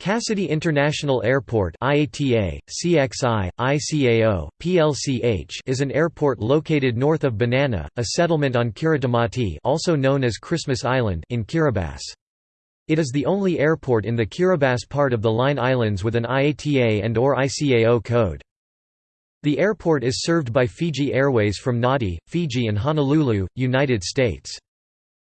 Cassidy International Airport IATA, CXI, ICAO, PLCH is an airport located north of Banana, a settlement on Kiritimati also known as Christmas Island in Kiribati. It is the only airport in the Kiribati part of the Line Islands with an IATA and or ICAO code. The airport is served by Fiji Airways from Nadi, Fiji and Honolulu, United States.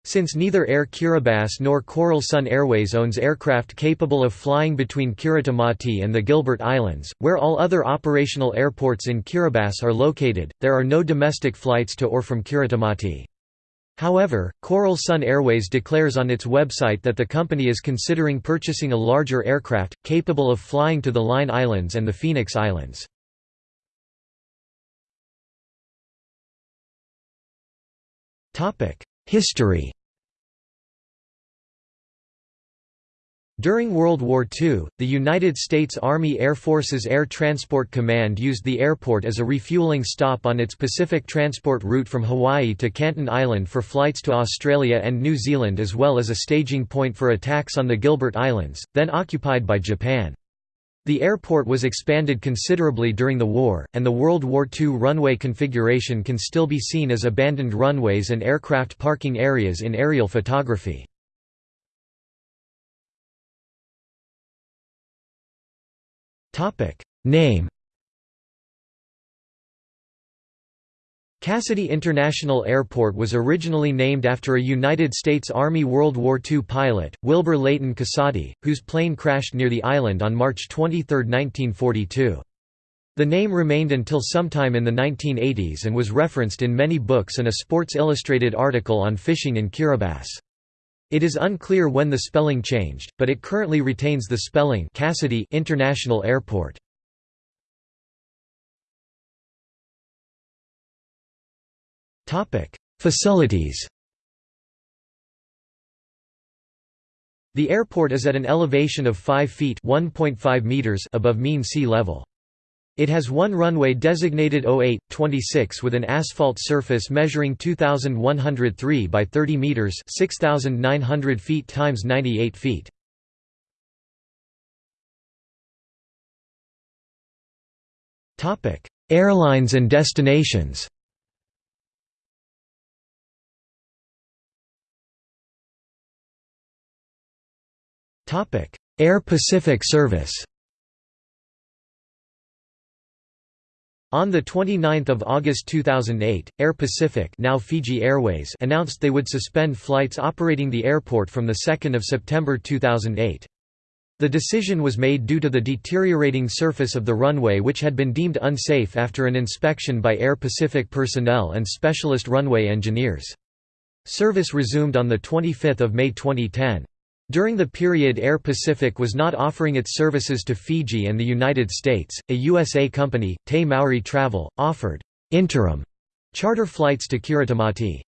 Since neither Air Kiribati nor Coral Sun Airways owns aircraft capable of flying between Kiritimati and the Gilbert Islands, where all other operational airports in Kiribati are located, there are no domestic flights to or from Kiritimati. However, Coral Sun Airways declares on its website that the company is considering purchasing a larger aircraft, capable of flying to the Line Islands and the Phoenix Islands. History During World War II, the United States Army Air Force's Air Transport Command used the airport as a refueling stop on its Pacific transport route from Hawaii to Canton Island for flights to Australia and New Zealand as well as a staging point for attacks on the Gilbert Islands, then occupied by Japan. The airport was expanded considerably during the war, and the World War II runway configuration can still be seen as abandoned runways and aircraft parking areas in aerial photography. Name Cassidy International Airport was originally named after a United States Army World War II pilot, Wilbur Leighton Kasady, whose plane crashed near the island on March 23, 1942. The name remained until sometime in the 1980s and was referenced in many books and a Sports Illustrated article on fishing in Kiribati. It is unclear when the spelling changed, but it currently retains the spelling Cassidy International Airport. Facilities The airport is at an elevation of 5 feet meters above mean sea level. It has one runway designated 08-26 with an asphalt surface measuring 2,103 by 30 meters 6,900 feet times 98 feet. Airlines and destinations Air Pacific service On 29 August 2008, Air Pacific now Fiji Airways announced they would suspend flights operating the airport from 2 September 2008. The decision was made due to the deteriorating surface of the runway which had been deemed unsafe after an inspection by Air Pacific personnel and specialist runway engineers. Service resumed on 25 May 2010. During the period Air Pacific was not offering its services to Fiji and the United States, a USA company, Te Maori Travel, offered interim charter flights to Kiritimati.